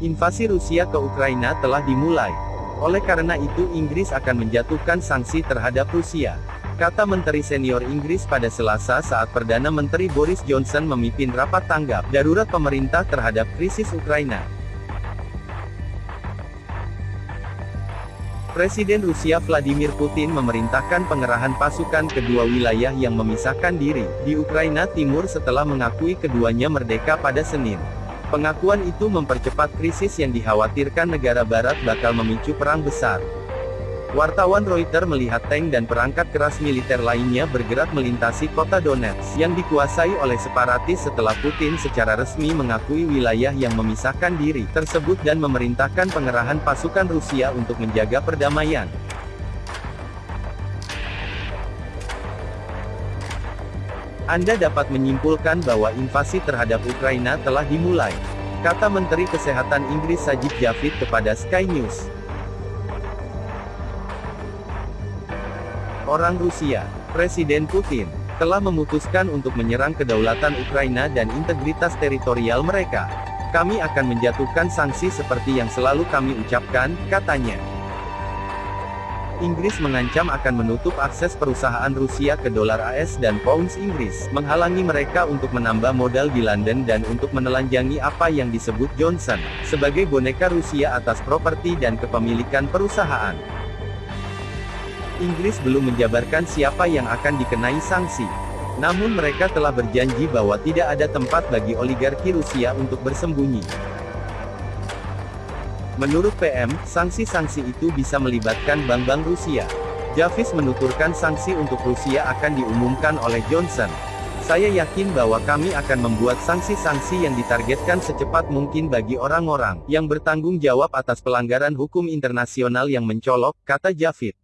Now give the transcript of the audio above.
Invasi Rusia ke Ukraina telah dimulai. Oleh karena itu Inggris akan menjatuhkan sanksi terhadap Rusia. Kata Menteri Senior Inggris pada Selasa saat Perdana Menteri Boris Johnson memimpin rapat tanggap darurat pemerintah terhadap krisis Ukraina. Presiden Rusia Vladimir Putin memerintahkan pengerahan pasukan kedua wilayah yang memisahkan diri di Ukraina Timur setelah mengakui keduanya merdeka pada Senin. Pengakuan itu mempercepat krisis yang dikhawatirkan negara barat bakal memicu perang besar. Wartawan Reuters melihat tank dan perangkat keras militer lainnya bergerak melintasi kota Donetsk, yang dikuasai oleh separatis setelah Putin secara resmi mengakui wilayah yang memisahkan diri tersebut dan memerintahkan pengerahan pasukan Rusia untuk menjaga perdamaian. Anda dapat menyimpulkan bahwa invasi terhadap Ukraina telah dimulai. Kata Menteri Kesehatan Inggris Sajid Javid kepada Sky News. Orang Rusia, Presiden Putin, telah memutuskan untuk menyerang kedaulatan Ukraina dan integritas teritorial mereka. Kami akan menjatuhkan sanksi seperti yang selalu kami ucapkan, katanya. Inggris mengancam akan menutup akses perusahaan Rusia ke dolar AS dan pounds Inggris, menghalangi mereka untuk menambah modal di London dan untuk menelanjangi apa yang disebut Johnson, sebagai boneka Rusia atas properti dan kepemilikan perusahaan. Inggris belum menjabarkan siapa yang akan dikenai sanksi. Namun mereka telah berjanji bahwa tidak ada tempat bagi oligarki Rusia untuk bersembunyi. Menurut PM, sanksi-sanksi itu bisa melibatkan bank-bank Rusia. Javis menuturkan sanksi untuk Rusia akan diumumkan oleh Johnson. Saya yakin bahwa kami akan membuat sanksi-sanksi yang ditargetkan secepat mungkin bagi orang-orang yang bertanggung jawab atas pelanggaran hukum internasional yang mencolok, kata Javid.